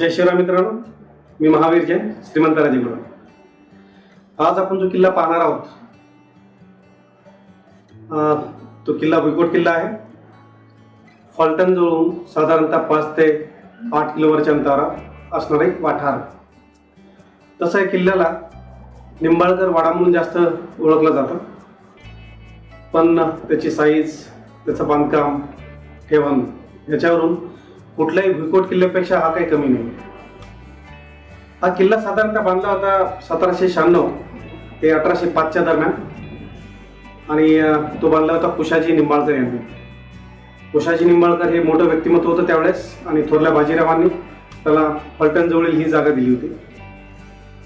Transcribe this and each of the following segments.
जय शिवराम मित्रांनो. मी महावीर जैन श्रीमंत राजेगुरू आज आपण जो किल्ला पाहणार आहोत तो किल्ला भुईकोट किल्ला आहे. फलटण जवळून साधारणतः पाच ते आठ किलोमीटरच्या अंतरावर असणारा एक वाठार. तसं या किल्ल्याला निंबाळकर वाडा म्हणून जास्त ओळखलं जातं. पण त्याची साईज त्याचं बांधकाम ठेवण याच्यावरून कुठल्याही भुईकोट किल्ल्यापेक्षा हा काही कमी नाही. हा किल्ला साधारणतः बांधला होता सतराशे शहाण्णव ते अठराशे पाचच्या दरम्यान. आणि तो बांधला होता कुशाजी निंबाळकर यांनी. कुशाजी निंबाळकर हे मोठं व्यक्तिमत्व होतं त्यावेळेस आणि थोरल्या बाजीरावांनी त्याला फलटणजवळील ही जागा दिली होती.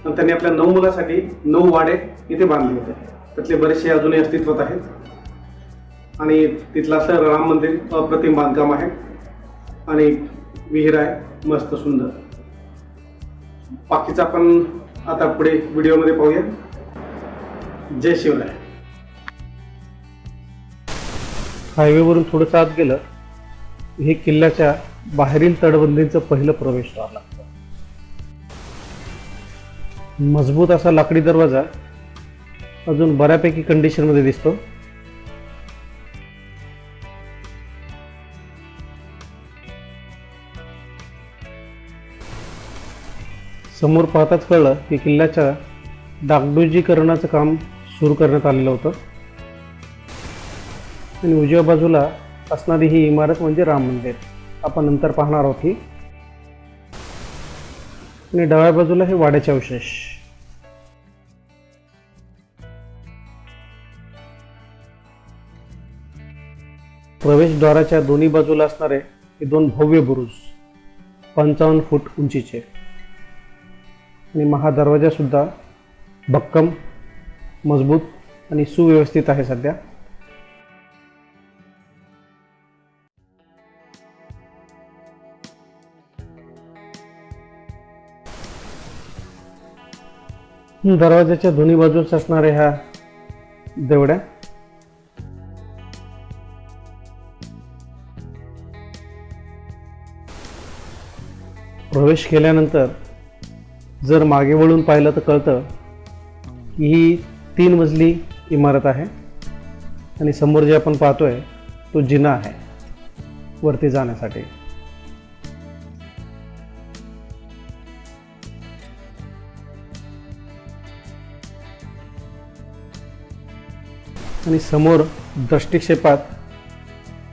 आणि त्यांनी आपल्या नऊ मुलासाठी नऊ वाडे इथे बांधले होते. त्यातले बरेचसे अजूनही अस्तित्वात आहेत. आणि तिथलं असं राम मंदिर अप्रतिम बांधकाम आहे. आणि विहीर आहे मस्त सुंदर. बाकीचा आपण आता पुढे व्हिडिओमध्ये पाहूया जय शिवराय. हायवेवरून थोडंसं आत गेलं हे किल्ल्याच्या बाहेरील तटबंदीचं पहिलं प्रवेशद्वार लागतं. मजबूत असा लाकडी दरवाजा अजून बऱ्यापैकी कंडिशनमध्ये दिसतो. समोर पाहताच कळलं की किल्ल्याच्या डागडुजीकरणाचं काम सुरू करण्यात आलेलं होतं. आणि उजव्या बाजूला असणारी ही इमारत म्हणजे राम मंदिर. आपण नंतर पाहणार आहोत ही. आणि डाव्या बाजूला हे वाड्याचे अवशेष. प्रवेशद्वाराच्या दोन्ही बाजूला असणारे हे दोन भव्य बुरुज पंचावन्न फूट उंचीचे. आणि महादरवाजासुद्धा भक्कम मजबूत आणि सुव्यवस्थित आहे सध्या. दरवाजाच्या दोन्ही बाजूस असणाऱ्या ह्या देवड्या. प्रवेश केल्यानंतर जर मागे वळून पाहिलं तर कळतं की ही तीन मजली इमारत आहे. आणि समोर जे आपण पाहतोय तो जिना आहे वरती जाण्यासाठी. आणि समोर दृष्टिक्षेपात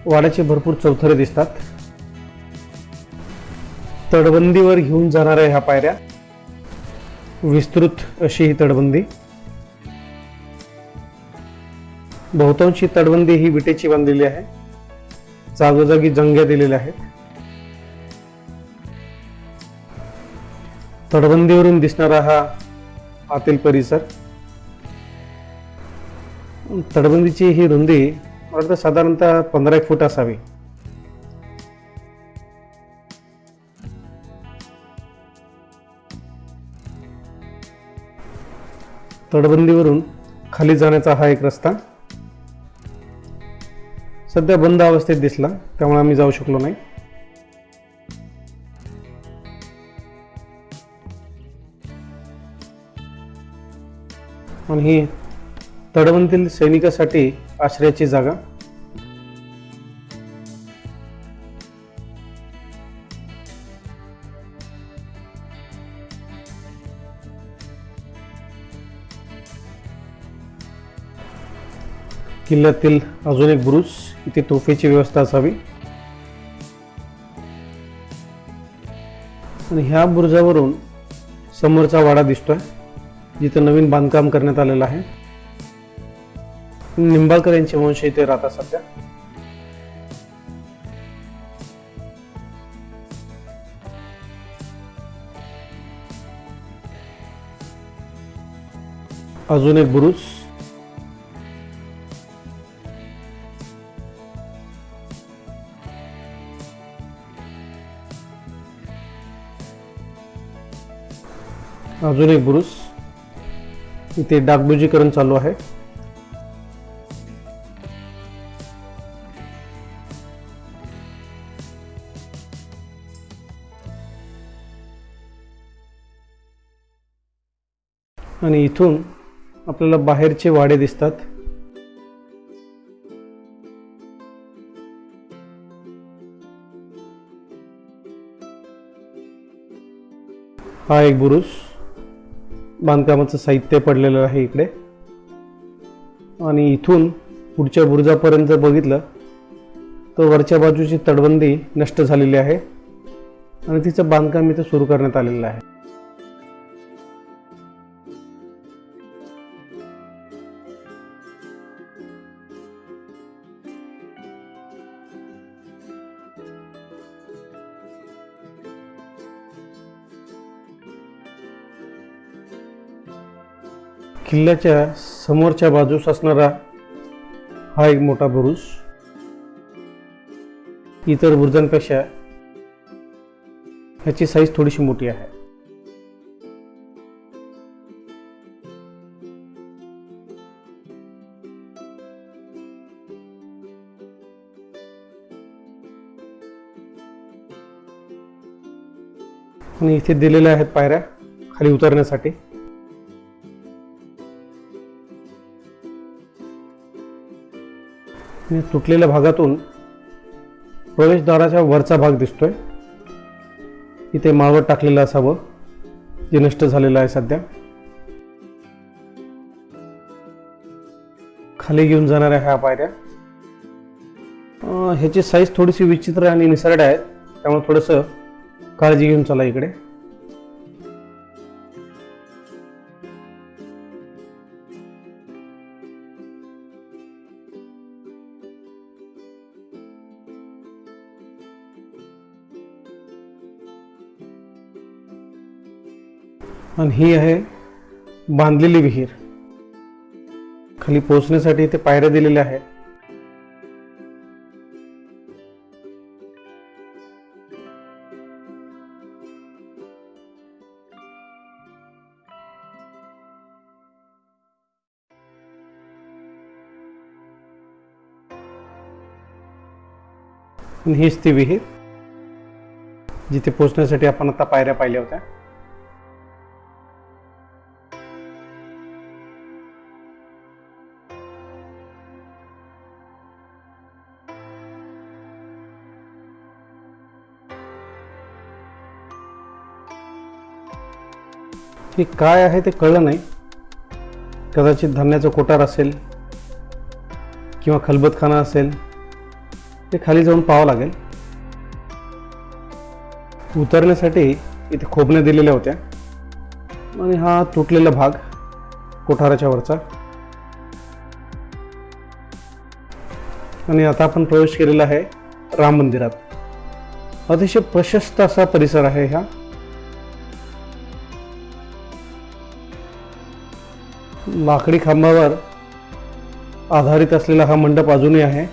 वाड्याचे भरपूर चौथरे दिसतात. तडबंदीवर घेऊन जाणाऱ्या ह्या पायऱ्या विस्तृत अशी ही तटबंदी. बहुतांशी तटबंदी ही विटेची बांधलेली आहे. जागोजागी जंग्या दिलेल्या आहेत. तटबंदीवरून दिसणारा हा आतील परिसर. तटबंदीची ही रुंदी मला वाटतं साधारणतः पंधरा एक फूट असावी. तटबंदीवरून खाली जाण्याचा हा एक रस्ता. सध्या बंद अवस्थेत दिसला त्यामुळे आम्ही जाऊ शकलो नाही. आणि ही तटबंदीतील सैनिकासाठी आश्रयाची जागा. किल्ल्यातील अजून एक बुरुज इथे तोफेची व्यवस्था असावी. आणि ह्या बुरुजावरून समोरचा वाडा दिसतोय जिथं नवीन बांधकाम करण्यात आलेलं आहे. निंबाळकर यांचे वंश इथे राहतात सध्या. अजून एक बुरुज अजून एक बुरुस. इथे डागबुजीकरण चालू आहे. आणि इथून आपल्याला बाहेरचे वाडे दिसतात. हा एक बुरुस. बांधकामाचं साहित्य पडलेलं आहे इकडे. आणि इथून पुढच्या बुरुजापर्यंत जर बघितलं तर वरच्या बाजूची तटबंदी नष्ट झालेली आहे. आणि तिचं बांधकाम इथं सुरू करण्यात आलेलं आहे. किल्ल्याच्या समोरच्या बाजूस असणारा हा एक मोठा बुरुज. इतर बुरुजांपेक्षा ह्याची साईज थोडीशी मोठी आहे. आणि इथे दिलेल्या आहेत पायऱ्या खाली उतरण्यासाठी. मी तुटलेल्या भागातून प्रवेशद्वाराच्या वरचा भाग दिसतोय. इथे माळवट टाकलेलं असावं जे नष्ट झालेलं आहे सध्या. खाली घेऊन जाणाऱ्या ह्या पायऱ्या. ह्याची साईज थोडीशी विचित्र आणि निसरड आहे. त्यामुळे थोडंसं काळजी घेऊन चला इकडे. आणि ही आहे बांधलेली विहीर. खाली पोहोचण्यासाठी इथे पायऱ्या दिलेल्या आहेत. हीच ती विहीर जिथे पोहोचण्यासाठी आपण आता पायऱ्या पाहिल्या होत्या. नक्की काय आहे ते कळलं नाही. कदाचित धान्याचं कोटार असेल किंवा खलबतखाना असेल ते खाली जाऊन पाहावं लागेल. उतरण्यासाठी इथे खोबण्या दिलेल्या होत्या आणि हा तुटलेला भाग कोठाराच्या वरचा. आणि आता आपण प्रवेश केलेला आहे राम मंदिरात. अतिशय प्रशस्त असा परिसर आहे हा. लाकडी खांबावर आधारित असलेला हा मंडप अजूनही आहे.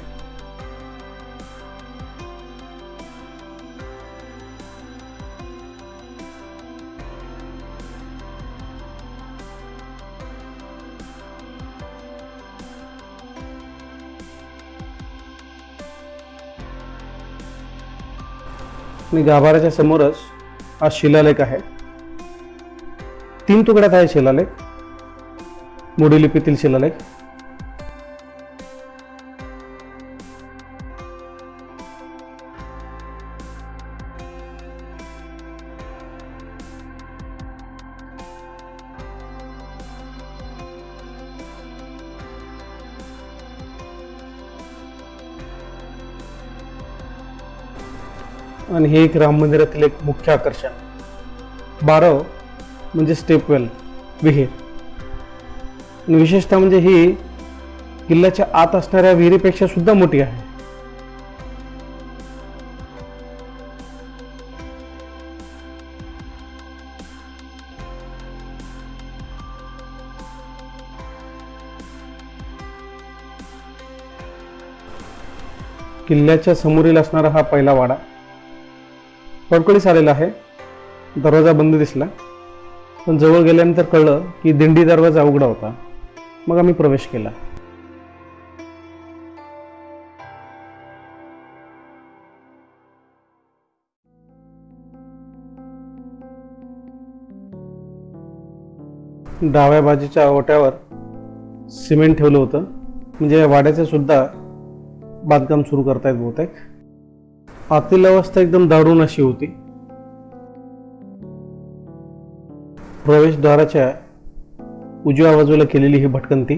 आणि गाभाऱ्याच्या समोरच हा शिलालेख आहे. तीन तुकड्यात आहे शिलालेख. मोडी लिपीतील शिलालेख. आणि हे एक राम मंदिरातील एक मुख्य आकर्षण. बारव म्हणजे स्टेपवेल विहीर. विशेषतः म्हणजे ही किल्ल्याच्या आत असणाऱ्या विहिरीपेक्षा सुद्धा मोठी आहे. किल्ल्याच्या समोरील असणारा हा पहिला वाडा कडकडीस आलेला आहे. दरवाजा बंद दिसला. पण जवळ गेल्यानंतर कळलं की दिंडी दरवाजा उघडा होता. मग आम्ही प्रवेश केला. डाव्या बाजूच्या ओट्यावर सिमेंट ठेवलं होतं. म्हणजे वाड्याचे वाड्याचं सुद्धा बांधकाम सुरू करतायत बहुतेक. आतील अवस्था एकदम दारुण अशी होती. प्रवेशद्वाराच्या उजव्या बाजूला केलेली ही भटकंती.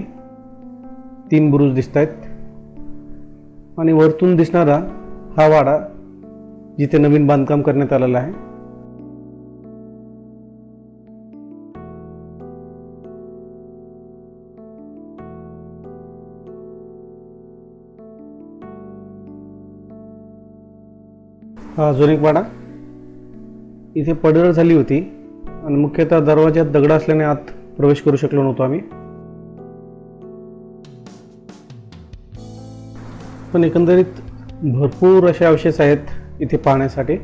तीन बुरुज दिसत आहेत आणि वरतून दिसणारा हा वाडा जिथे नवीन बांधकाम करण्यात आलेलं आहे. हा अजून एक वाडा. इथे पडझड झाली होती. आणि मुख्यतः दरवाज्यात दगड असल्याने आत प्रवेश करू शकलो नव्हतो आम्ही. पण एकंदरीत भरपूर असे अवशेष आहेत इथे पाहण्यासाठी.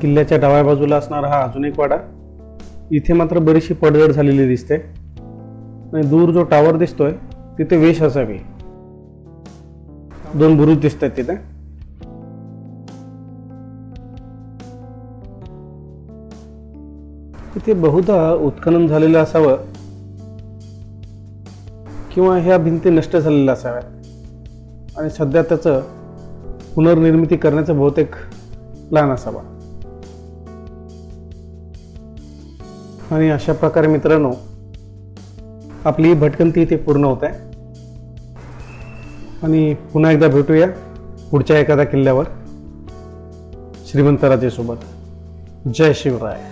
किल्ल्याच्या डाव्या बाजूला असणारा हा अजून एक वाडा. इथे मात्र बरीचशी पडझड झालेली दिसते. आणि दूर जो टावर दिसतोय तिथे वेश असावी. दोन बुरुज दिसत आहेत तिथे. तिथे बहुधा उत्खनन झालेलं असावं किंवा ह्या भिंती नष्ट झालेल्या असाव्यात. आणि सध्या त्याचं पुनर्निर्मिती करण्याचा बहुतेक प्लॅन असावा. आणि अशा प्रकारे मित्रांनो आपली ही भटकंती इथे पूर्ण होत आहे. आणि पुन्हा एकदा भेटूया पुढच्या एखाद्या किल्ल्यावर. श्रीमंत राजेसोबत. जय शिवराय.